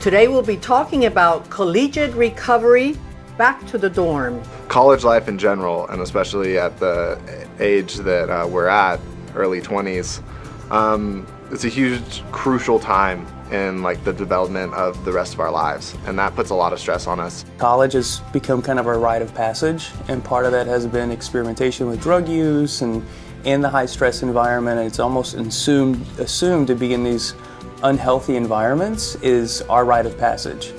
Today we'll be talking about collegiate recovery back to the dorm. College life in general, and especially at the age that uh, we're at, early 20s, um, it's a huge, crucial time in like the development of the rest of our lives, and that puts a lot of stress on us. College has become kind of a rite of passage, and part of that has been experimentation with drug use and in the high stress environment. And it's almost assumed assumed to be in these unhealthy environments is our rite of passage.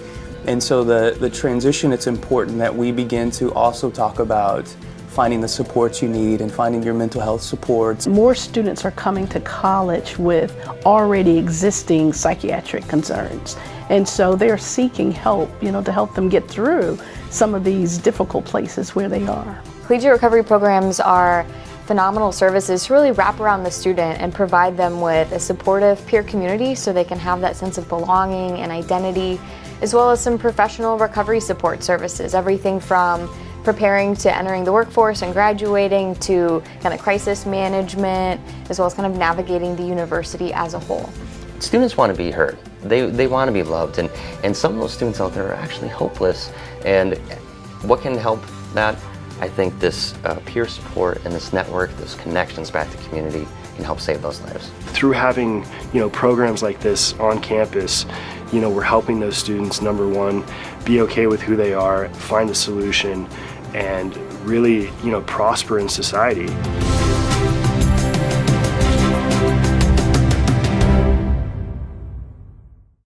And so the, the transition, it's important that we begin to also talk about finding the supports you need and finding your mental health supports. More students are coming to college with already existing psychiatric concerns. And so they're seeking help, you know, to help them get through some of these difficult places where they are. Collegiate recovery programs are phenomenal services to really wrap around the student and provide them with a supportive peer community so they can have that sense of belonging and identity, as well as some professional recovery support services, everything from preparing to entering the workforce and graduating to kind of crisis management, as well as kind of navigating the university as a whole. Students want to be heard. They, they want to be loved. And, and some of those students out there are actually hopeless. And what can help that? I think this uh, peer support and this network, those connections back to community can help save those lives. Through having, you know, programs like this on campus, you know, we're helping those students, number one, be okay with who they are, find a solution, and really, you know, prosper in society.